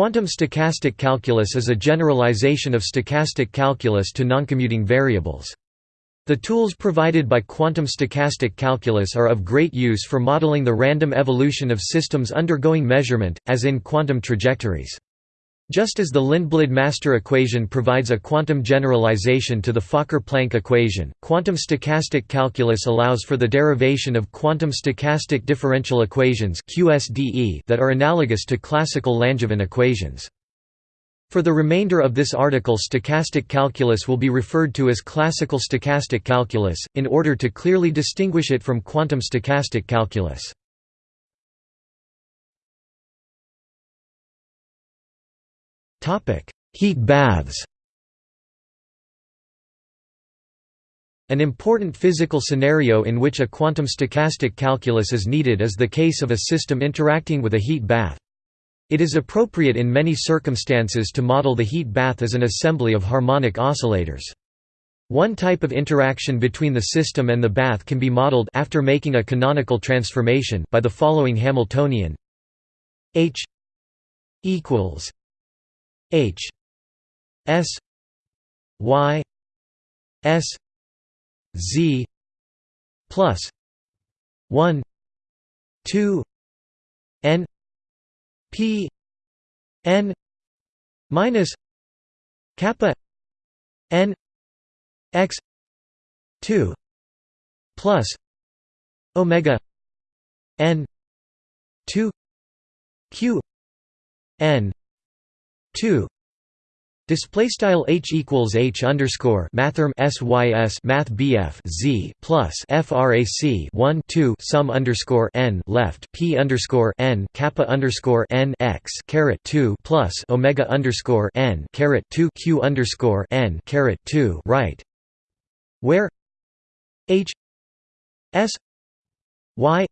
Quantum stochastic calculus is a generalization of stochastic calculus to noncommuting variables. The tools provided by quantum stochastic calculus are of great use for modeling the random evolution of systems undergoing measurement, as in quantum trajectories. Just as the Lindblad-Master equation provides a quantum generalization to the Fokker-Planck equation, quantum stochastic calculus allows for the derivation of quantum stochastic differential equations QSDE that are analogous to classical Langevin equations. For the remainder of this article stochastic calculus will be referred to as classical stochastic calculus, in order to clearly distinguish it from quantum stochastic calculus. Heat baths An important physical scenario in which a quantum stochastic calculus is needed is the case of a system interacting with a heat bath. It is appropriate in many circumstances to model the heat bath as an assembly of harmonic oscillators. One type of interaction between the system and the bath can be modeled after making a canonical transformation by the following Hamiltonian H equals H S Y S Z plus one two N P N minus kappa N X two plus Omega N two Q N two. Display style h equals h underscore mathrm sys math bf z plus frac 1 2 sum underscore n left p underscore n kappa underscore n x caret 2 plus omega underscore n caret 2 q underscore n caret 2 right, where h s y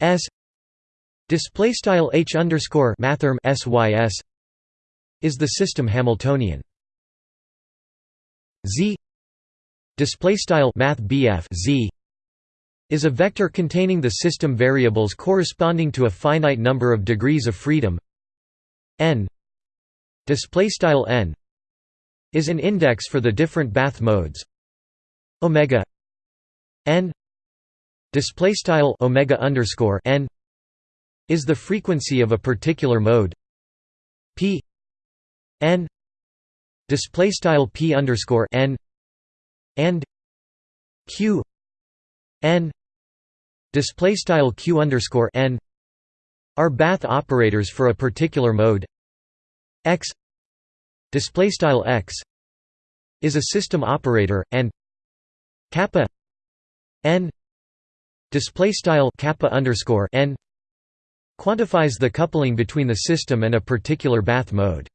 s display style h underscore mathrm sys is the system Hamiltonian? Z display style math Z is a vector containing the system variables corresponding to a finite number of degrees of freedom. N display style n is an index for the different bath modes. Omega n display style omega underscore n is the frequency of a particular mode. P n display style p underscore n and q n display style q underscore n are bath operators for a particular mode. X display style x is a system operator and kappa n display style kappa underscore n quantifies the coupling between the system and a particular bath mode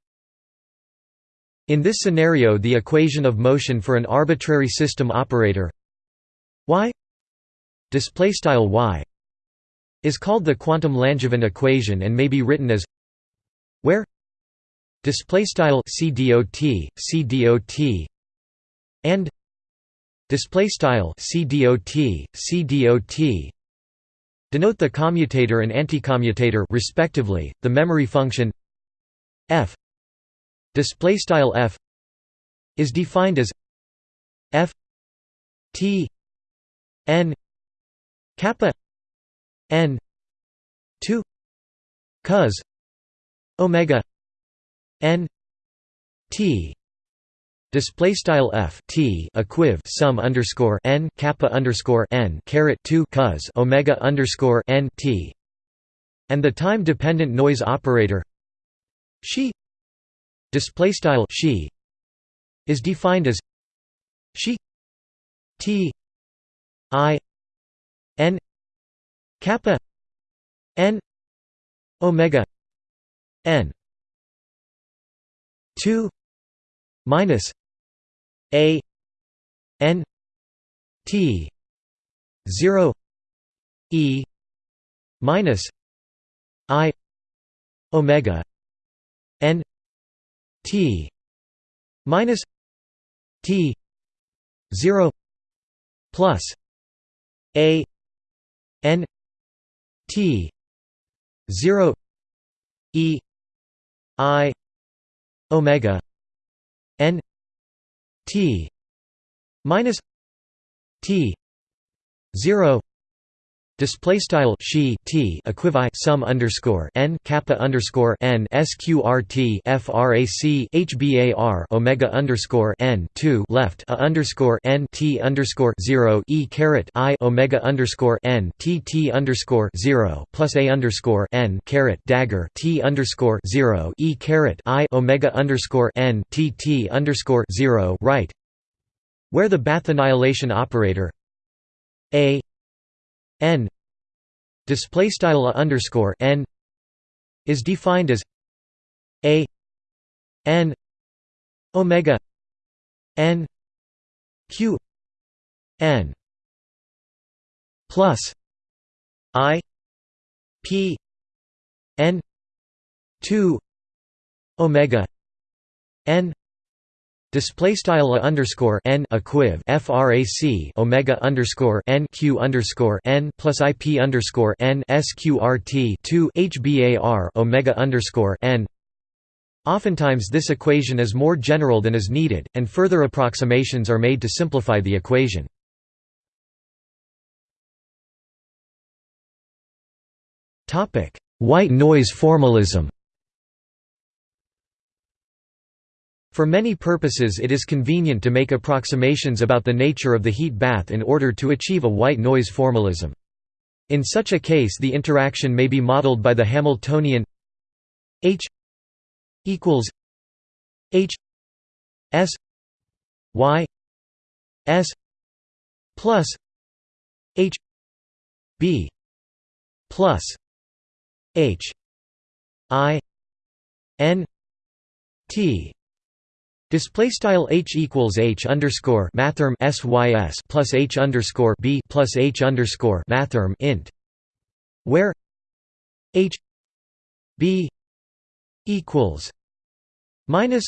in this scenario the equation of motion for an arbitrary system operator y y is called the quantum Langevin equation and may be written as where display style cdot cdot and display style cdot cdot denote the commutator and anticommutator respectively the memory function f display style f is defined as f t n kappa n 2 cos omega n t. Display style f t equiv sum underscore n kappa underscore n caret two cos omega underscore n t, and the time dependent noise operator she display style she is defined as she t i n kappa n omega n 2 minus a n t 0 e minus i omega T minus T zero plus A N T zero E i omega n t minus t 0 Display style she t equivi sum underscore n kappa underscore n sqrt frac hbar omega underscore n two left a underscore n t underscore zero e caret i omega underscore n t t underscore zero plus a underscore n caret dagger t underscore zero e caret i omega underscore n t t underscore zero right, where the Bath annihilation operator a n display style underscore n is defined as a n omega n q n plus i p n 2 omega n Display style underscore n equiv frac omega underscore n q underscore n plus ip underscore n sqrt two hbar omega underscore n. Oftentimes this equation is more general than is needed, and further approximations are made to simplify the equation. Topic: White noise formalism. For many purposes it is convenient to make approximations about the nature of the heat bath in order to achieve a white noise formalism. In such a case the interaction may be modeled by the Hamiltonian H equals H S Y S plus H B plus H I N T Display style h equals h underscore mathrm sys plus h underscore b plus h underscore mathrm int, where h b equals minus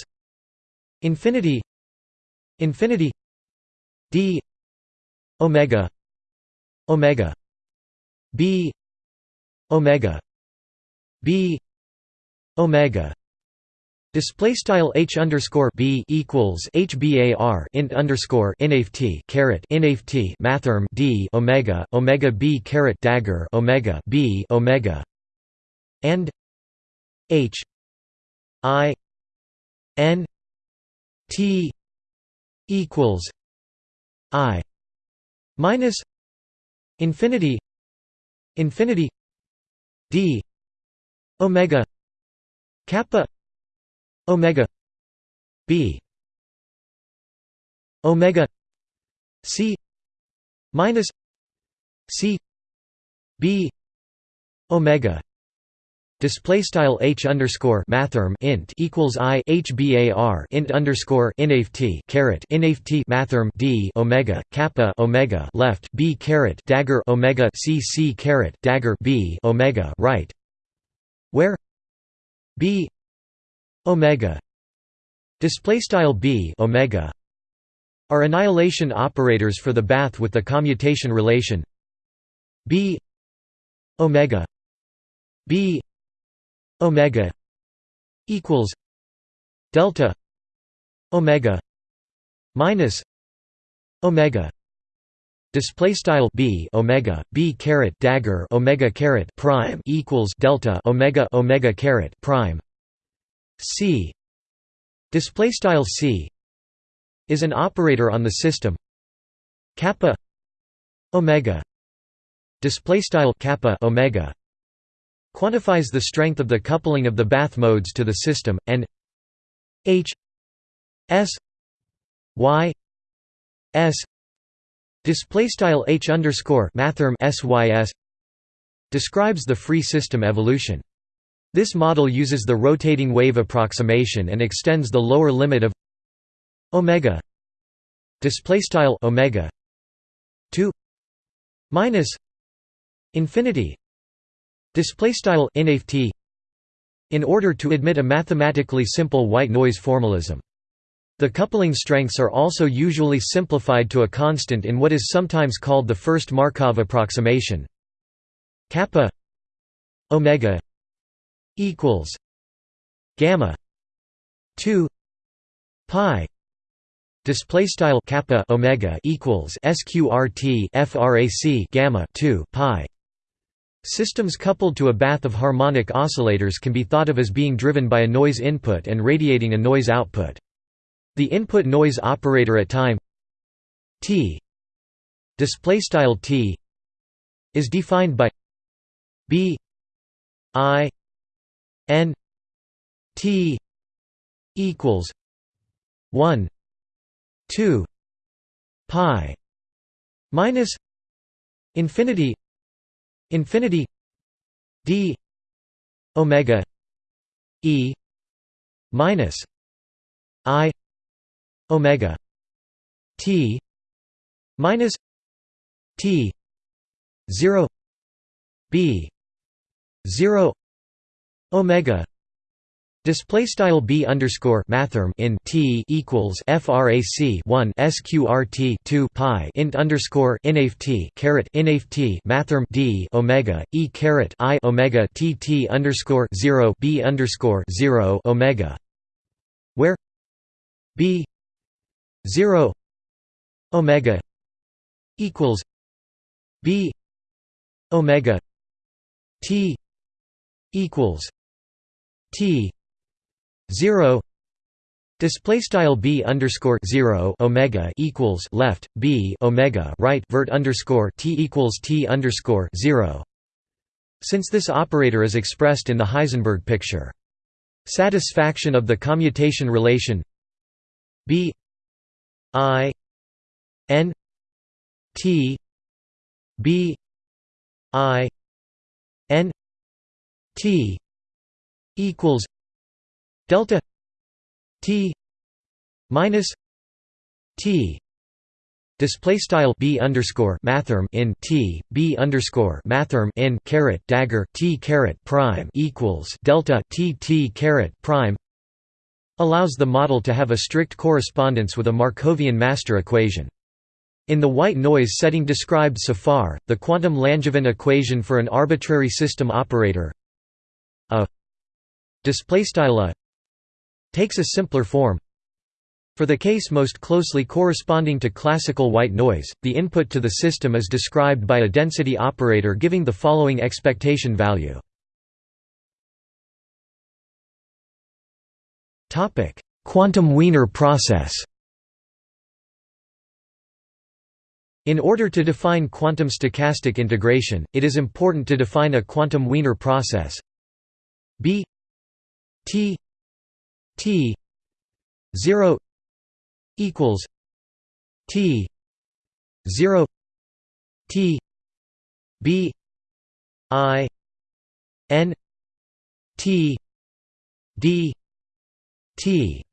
infinity infinity d omega omega b omega b omega Display style h underscore b equals h bar int underscore inaft caret inaft mathrm d omega omega b caret dagger omega b omega and h i n t equals i minus infinity infinity d omega kappa omega b omega c minus c b omega display style h underscore mathrm int equals i h bar int underscore inaft caret inaft mathrm d omega kappa omega left b caret dagger omega c c caret dagger b omega right where b omega. Display style b omega are annihilation operators for the bath with the commutation relation. B omega b omega equals delta omega minus omega. Display style b omega b caret dagger omega caret prime equals delta omega omega caret prime C. Display style C is an operator on the system. Kappa omega. Display style kappa omega quantifies the strength of the coupling of the bath modes to the system and h s y s. Display style h underscore mathrm sys describes the free system evolution this model uses the rotating wave approximation and extends the lower limit of omega display omega to minus infinity display inaft in order to admit a mathematically simple white noise formalism. The coupling strengths are also usually simplified to a constant in what is sometimes called the first Markov approximation kappa omega equals gamma 2 pi display style kappa omega equals sqrt frac gamma 2 pi Systems coupled to a bath of harmonic oscillators can be thought of as being driven by a noise input and radiating a noise output. The input noise operator at time t display style t is defined by b i n t equals 1 2 pi minus infinity infinity d omega e minus i omega t minus t 0 b 0 omega Display style b underscore mathrm in t equals frac 1 sqrt 2 pi int underscore inaf t caret inaf t mathrm d omega e caret i omega t t underscore 0 b underscore 0 omega, where b 0 omega equals b omega t equals t 0 display style b underscore 0 omega equals left b omega right vert underscore t equals t underscore 0 since this operator is expressed in the Heisenberg picture. Satisfaction of the commutation relation b i n t b i n t equals delta t minus t display style b underscore mathrm in t b underscore mathrm in caret dagger t caret prime equals delta t t caret prime allows the model to have a strict correspondence with a Markovian master equation. In the white noise setting described so far, the quantum Langevin equation for an arbitrary system operator a display takes a simpler form. For the case most closely corresponding to classical white noise, the input to the system is described by a density operator giving the following expectation value. topic Quantum Wiener process In order to define quantum stochastic integration, it is important to define a quantum Wiener process b t T zero equals T zero T B I N T D T.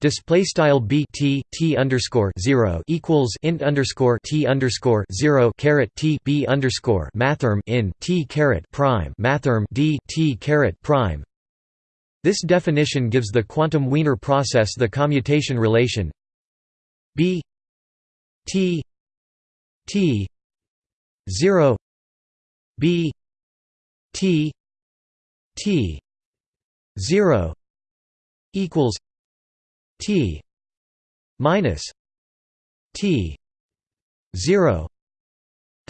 Display style b t t underscore zero equals int underscore t underscore zero caret t b underscore mathrm in t caret prime mathrm d t caret prime this definition gives the quantum Wiener process the commutation relation b t t 0 b t t 0 equals t minus t 0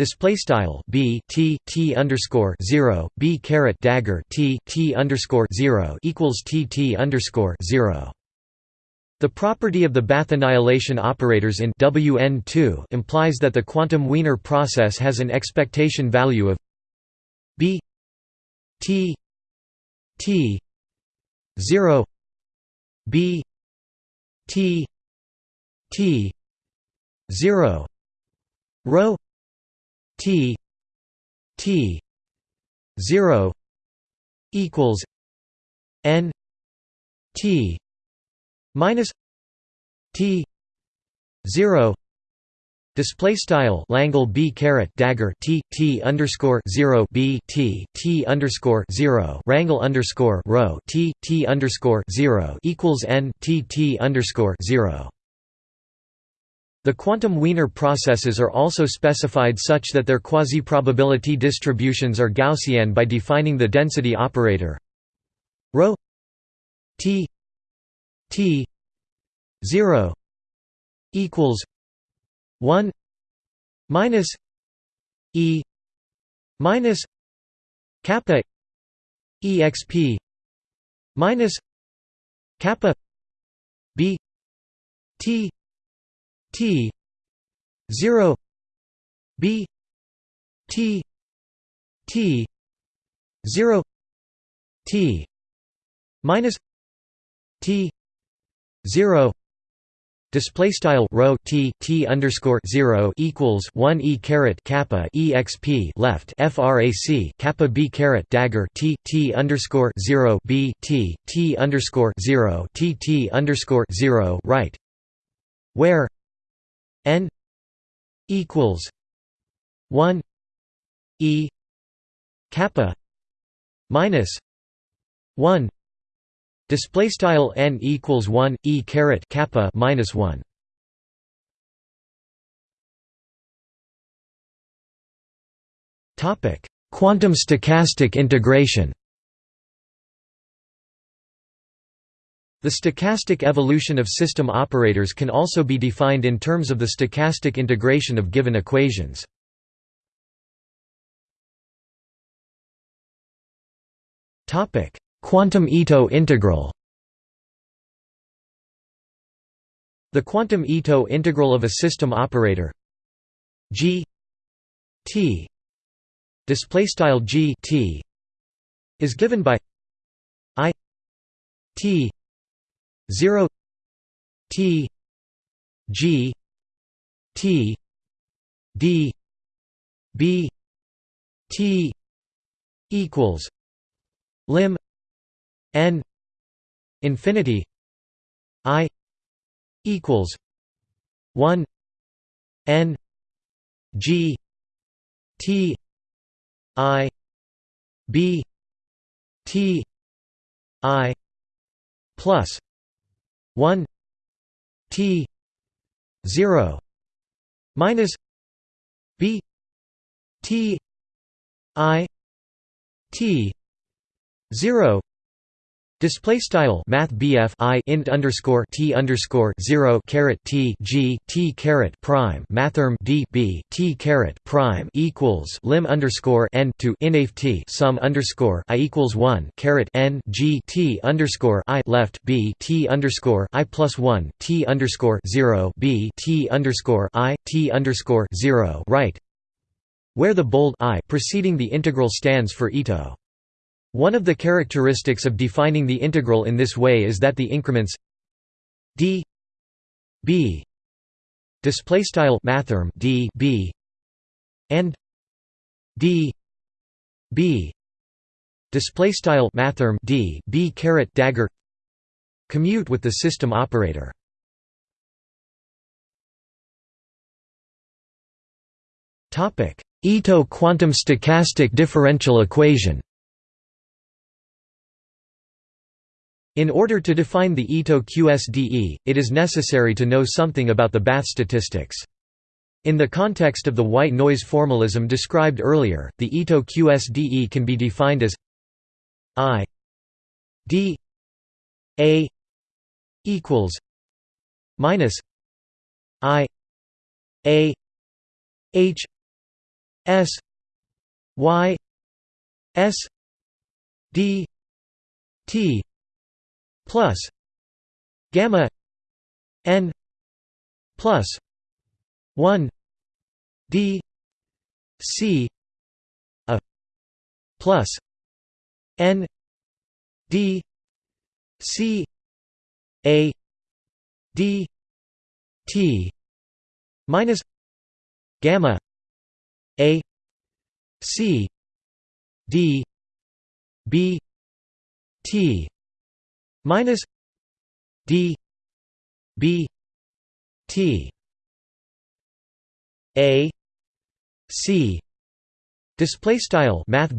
Display style b t t underscore zero b caret dagger t t underscore zero equals t t underscore zero. The property of the Bath annihilation operators in Wn2 implies that the quantum Wiener process has an expectation value of b t t 0 b t t 0 rho T T zero equals N T minus T zero Display style Langle B caret dagger T T underscore zero B T T underscore zero Rangle underscore row T T underscore zero equals N T T underscore zero the quantum Wiener processes are also specified such that their quasi-probability distributions are Gaussian by defining the density operator. Ρ T T zero equals one minus E minus kappa exp minus kappa b t t 0 b t t 0 t minus t 0 Display style row t t underscore zero equals one e caret kappa exp left frac kappa b caret dagger t t underscore zero b t t underscore zero t t underscore zero right, where n equals one e kappa minus one Display style n equals one e caret kappa minus one. Topic: Quantum stochastic integration. The stochastic evolution of system operators can also be defined in terms of the stochastic integration of given equations. Quantum Ito integral The quantum Ito integral of a system operator g t display style g t is given by i t 0 t g t d b t equals lim n infinity i equals 1 n g t i b t i plus 1 t 0 minus b t i t 0 Display style Math I int underscore T underscore zero caret T G T caret prime mathrm D B T caret prime equals lim underscore N to inaf T sum underscore I equals one caret N G T underscore I left B T underscore I plus one T underscore zero B T underscore I T underscore zero right where the bold I preceding the integral stands for Ito. One of the characteristics of defining the integral in this way is that the increments d b display style mathrm d b and d b display style mathrm d b caret dagger commute with the system operator. Topic: Ito quantum stochastic differential equation. In order to define the Ito QSDE, it is necessary to know something about the Bath statistics. In the context of the white noise formalism described earlier, the Ito QSDE can be defined as I D A equals minus I A H S Y S D T plus gamma n plus 1 d c a plus n d c a d t minus gamma a c d b t minus d b t a c Display style Math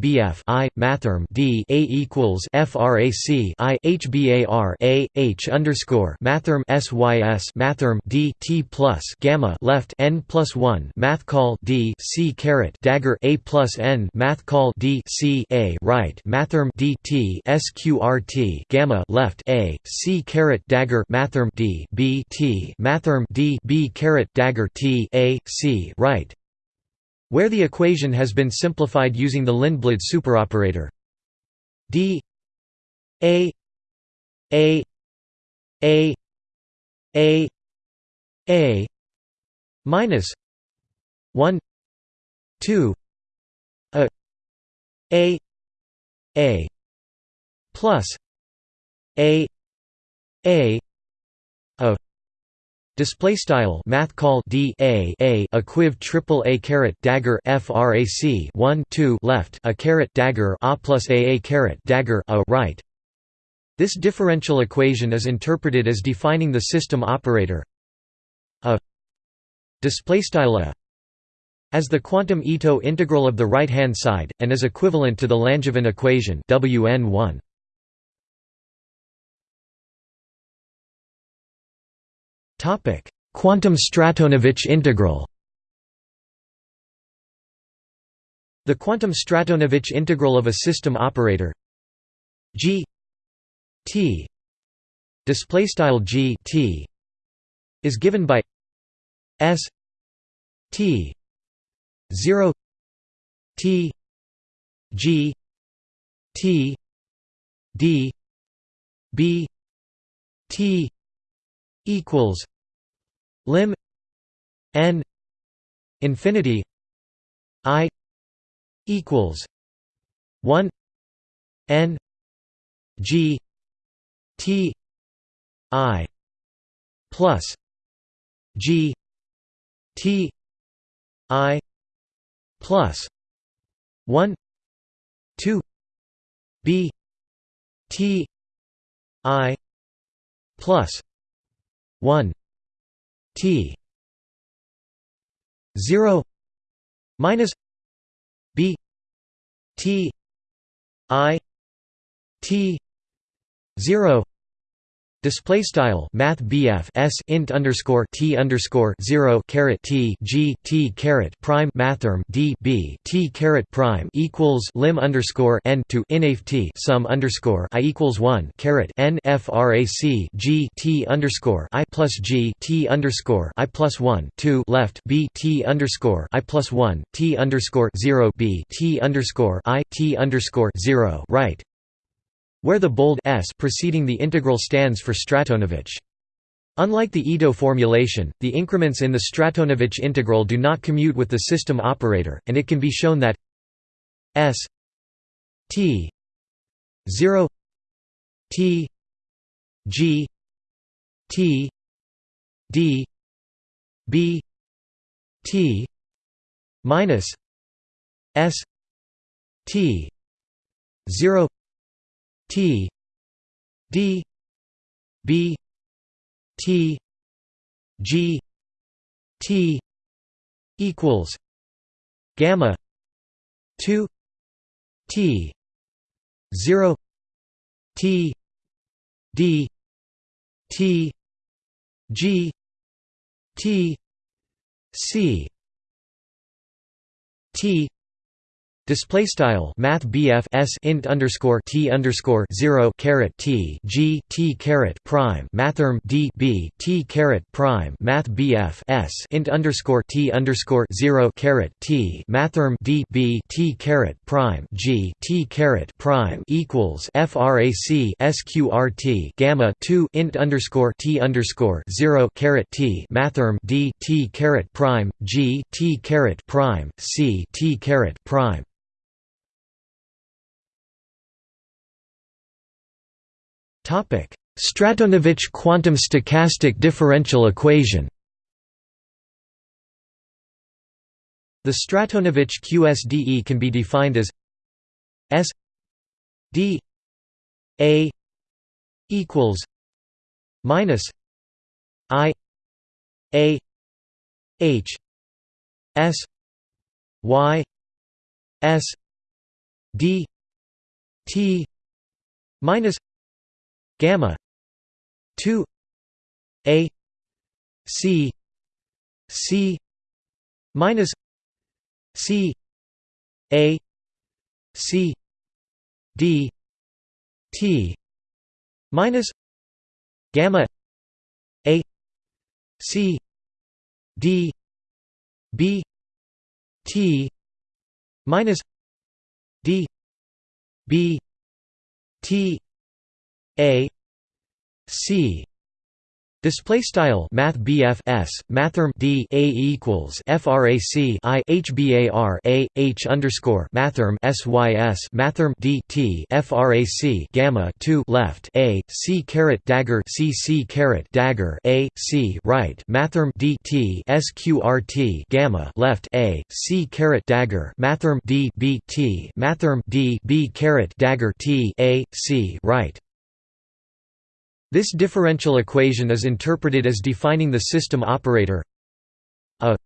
I mathrm D A equals FRAC I HBAR A H underscore mathrm SYS mathrm D T plus gamma left N plus one math call D C caret dagger A plus N math call D C A right mathrm D T SQRT gamma left A C caret dagger mathrm D B T mathrm D B caret dagger T A C right where the equation has been simplified using the Lindblad superoperator. D a a a a a minus 1 2 a a a plus a a a Display style math call d a a equiv triple a caret dagger frac 1 2 left a caret dagger a plus a a caret dagger a right. This differential equation is interpreted as defining the system operator a display style a as the quantum Ito integral of the right hand side and is equivalent to the Langevin equation Wn1. Topic: Quantum Stratonovich integral. The quantum Stratonovich integral of a system operator G T display style G T is given by S T 0 T G T D B T equals lim n infinity i equals 1 n g t i plus g t i plus 1 2 b t i plus 1 t 0 minus b t i t 0 Display style Math BF S int underscore T underscore zero caret T G T caret prime mathrm D B T caret prime equals lim underscore N to inaf T sum underscore I equals one caret N FRAC G T underscore I plus G T underscore I plus one two left B T underscore I plus one T underscore zero B T underscore I T underscore zero right where the bold s preceding the integral stands for Stratonovich. Unlike the Ito formulation, the increments in the Stratonovich integral do not commute with the system operator, and it can be shown that s t 0 t g t d b t minus s t 0 T D B T G T equals gamma 2 T 0 T D T G T C T Display style Math S int underscore T underscore zero caret T G T caret prime Mathrm D B T caret prime Math S int underscore T underscore zero caret T Mathrm D B T caret prime G T caret prime equals FRAC SQRT gamma two int underscore T underscore zero caret T Mathrm D T caret prime G T caret prime C T caret prime Stratonovich quantum stochastic differential equation The Stratonovich QSDE can be defined as S D A equals minus I A H S Y S D T minus gamma 2 A C C minus C A C D T minus gamma A C D B T minus D B T A C. Display style Math s Mathrm D A equals FRAC I HBAR A H underscore Mathrm SYS Mathrm D T FRAC Gamma two left A C caret dagger C C caret dagger A C right Mathrm D T SQRT Gamma left A C caret dagger Mathrm D B T Mathrm D B caret dagger T A C right this differential equation is interpreted as defining the system operator a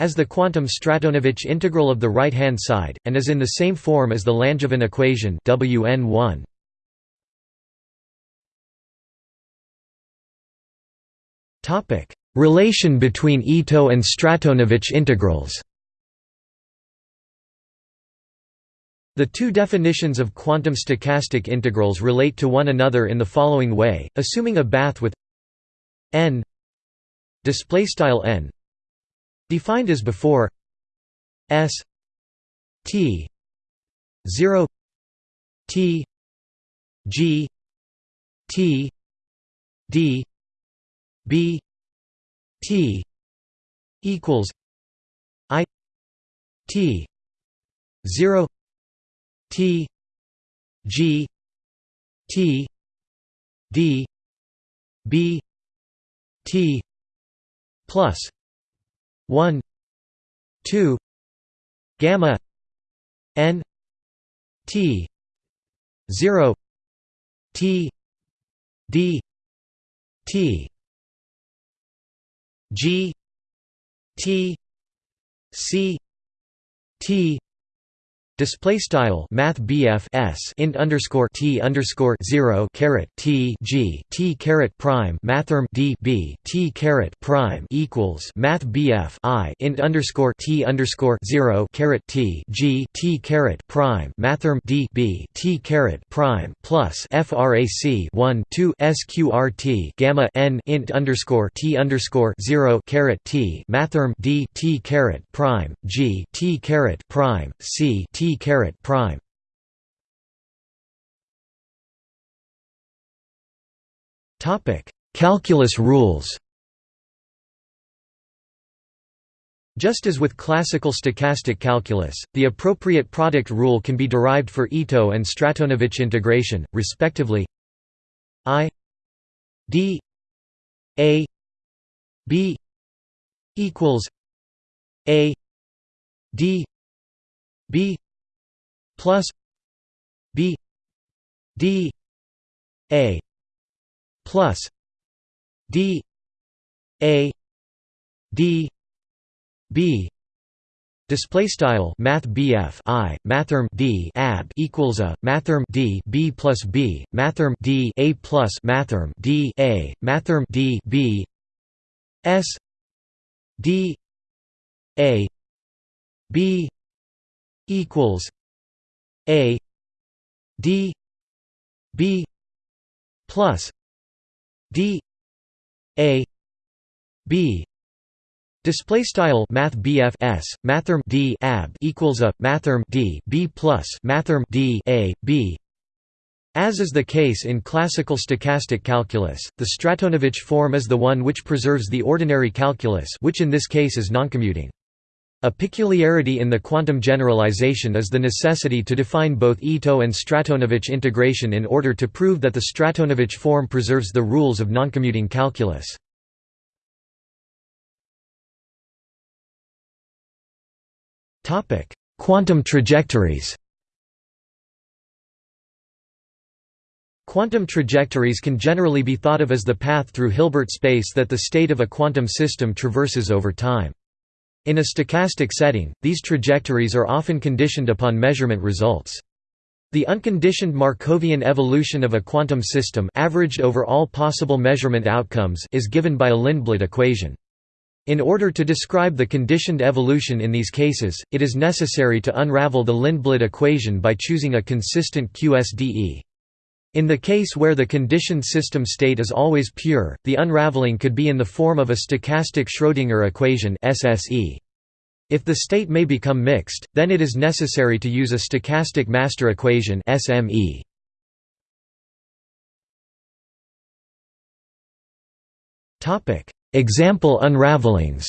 as the quantum Stratonovich integral of the right-hand side, and is in the same form as the Langevin equation Wn1. Relation between Ito and Stratonovich integrals The two definitions of quantum stochastic integrals relate to one another in the following way, assuming a bath with n n defined as before s t 0 t g t d b t equals i t 0 T G T D B T plus one two gamma N T zero T D T G T C T Display style Math s int underscore t underscore zero caret t g t caret prime mathrm d b t caret prime equals Math i int underscore t underscore zero caret t g t caret prime mathrm d b t caret prime plus frac one two sqrt gamma n int underscore t underscore zero caret t mathrm d t caret prime g t caret prime c t caret prime. Topic calculus rules. Just as with classical stochastic calculus, the appropriate product rule can be derived for Ito and Stratonovich integration, respectively I d a b equals a d b plus B D A plus D A D B Display style Math I Mathrm D ab equals a Mathrm D B plus B Mathrm D A plus Mathrm D A Mathrm D B S D A B equals a D B plus D A B Display style Math s Mathrm D ab equals a Mathrm D B plus Mathrm D A B as is the case in classical stochastic calculus, the Stratonovich form is the one which preserves the ordinary calculus which in this case is noncommuting. A peculiarity in the quantum generalization is the necessity to define both Ito and Stratonovich integration in order to prove that the Stratonovich form preserves the rules of noncommuting calculus. Quantum trajectories Quantum trajectories can generally be thought of as the path through Hilbert space that the state of a quantum system traverses over time. In a stochastic setting, these trajectories are often conditioned upon measurement results. The unconditioned Markovian evolution of a quantum system averaged over all possible measurement outcomes is given by a Lindblad equation. In order to describe the conditioned evolution in these cases, it is necessary to unravel the Lindblad equation by choosing a consistent QSDE. In the case where the conditioned system state is always pure, the unraveling could be in the form of a stochastic Schrödinger equation SSE. If the state may become mixed, then it is necessary to use a stochastic master equation SME. Example unravelings.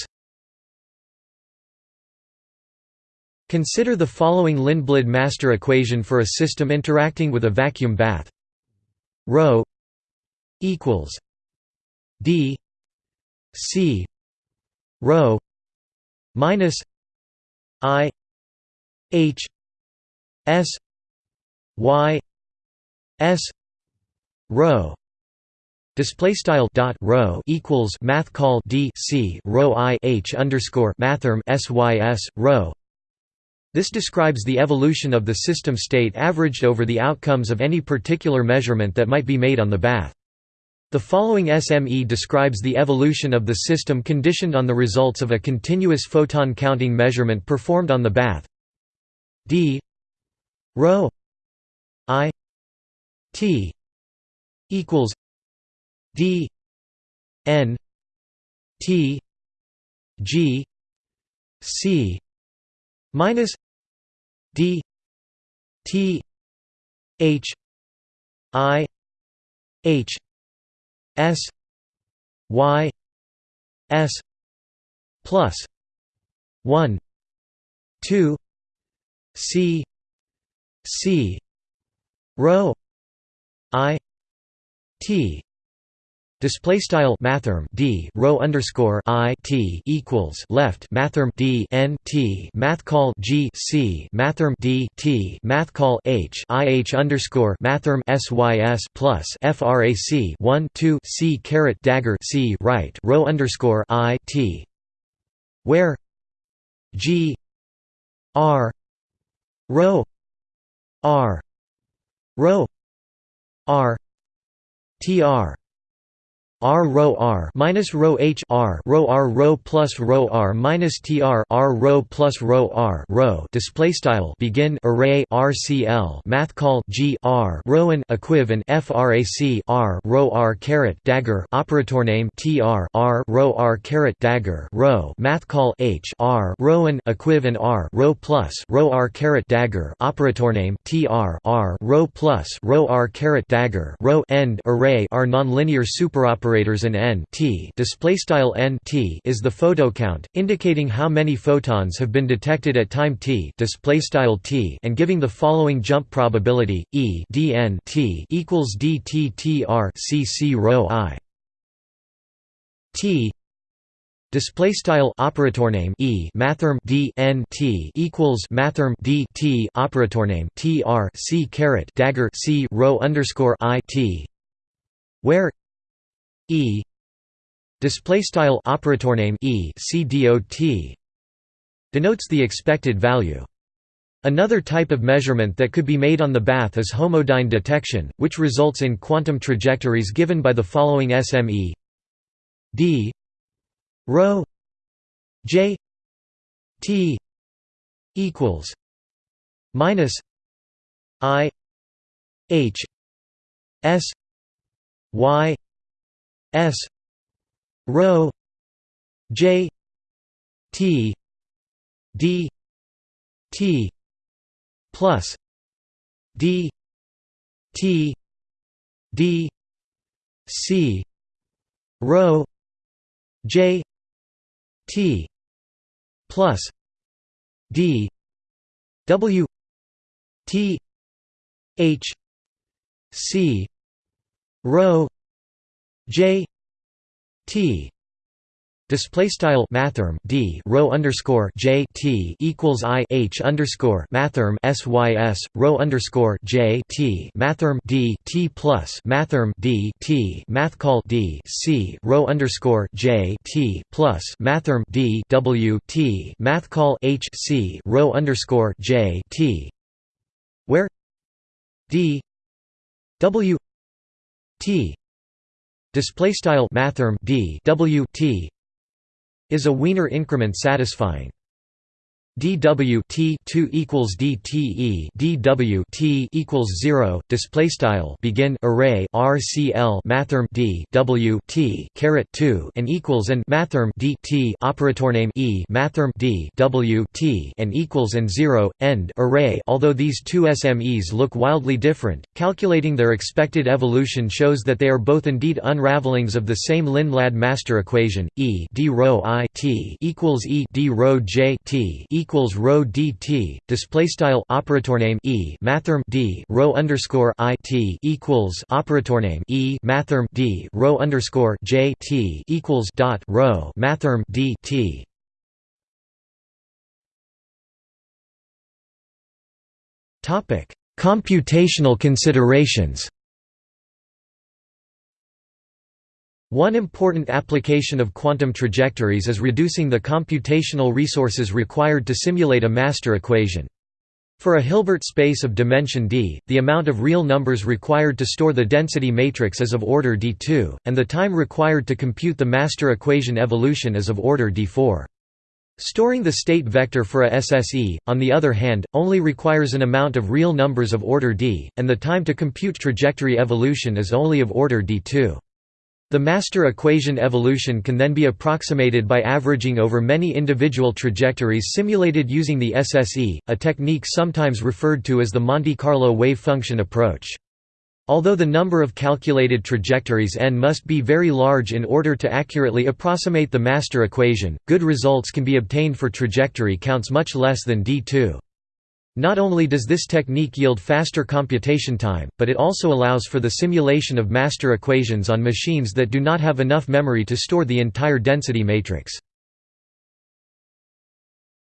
Consider the following Lindblad master equation for a system interacting with a vacuum bath rho equals d c rho minus i h s y s rho Display style dot rho equals math call d c rho i h underscore mathrm sys rho this describes the evolution of the system state averaged over the outcomes of any particular measurement that might be made on the bath. The following SME describes the evolution of the system conditioned on the results of a continuous photon counting measurement performed on the bath d rho i t equals d n t g c minus d t h i h s y s plus 1 2 c c rho i t Display style mathrm d rho underscore i t equals left mathrm d n t math call g c mathrm d t math call h i h underscore mathrm sys plus frac 1 2 c caret dagger c right rho underscore i t where g r rho r rho r tr r rho r minus rho h r rho r rho plus rho r minus tr r rho plus rho r rho display style begin array rcl math call g r rho and equiv and frac r rho r caret dagger operator name tr r rho r caret dagger rho math call h r rho and equiv and r rho plus rho r caret dagger operator name tr r rho plus rho r caret dagger rho end array are nonlinear superoperators operators and n t displaystyle n t is the photo count, indicating how many photons have been detected at time t displaystyle t and giving the following jump probability e dn t equals dttr cc rho i. T Display style operator name e mathrm d n t equals mathrm d t operator name t r c caret dagger c rho underscore i t, where E. Display style operator name E C dot denotes the expected value. Another type of measurement that could be made on the bath is homodyne detection, which results in quantum trajectories given by the following SME d. Rho j t equals minus i h s y S rho J T D T plus D T D C rho J T plus D W T H C rho J T Display style mathrm d rho underscore j t equals i h underscore mathrm sys rho underscore j t mathrm d t plus mathrm d t math call d c rho underscore j t plus mathrm d w t math call h c rho underscore j t where d w t display style mathrm d w t is a Wiener increment satisfying dw t 2 equals dte dw t equals 0 display style begin array rcl mathrm d w t caret 2 and equals and mathrm d t operator name e mathrm d w t and equals and 0 end array. Although these two smes look wildly different calculating their expected evolution shows that they are both indeed unravelings of the same Lindblad master equation e d rho i t equals e d rho j t equals rho dt display style operator name e mathrm d rho underscore i t equals operator name e mathrm d rho underscore j t equals dot rho mathrm d t. Topic computational considerations One important application of quantum trajectories is reducing the computational resources required to simulate a master equation. For a Hilbert space of dimension d, the amount of real numbers required to store the density matrix is of order d2, and the time required to compute the master equation evolution is of order d4. Storing the state vector for a SSE, on the other hand, only requires an amount of real numbers of order d, and the time to compute trajectory evolution is only of order d2. The master equation evolution can then be approximated by averaging over many individual trajectories simulated using the SSE, a technique sometimes referred to as the Monte Carlo wave function approach. Although the number of calculated trajectories n must be very large in order to accurately approximate the master equation, good results can be obtained for trajectory counts much less than d2. Not only does this technique yield faster computation time, but it also allows for the simulation of master equations on machines that do not have enough memory to store the entire density matrix.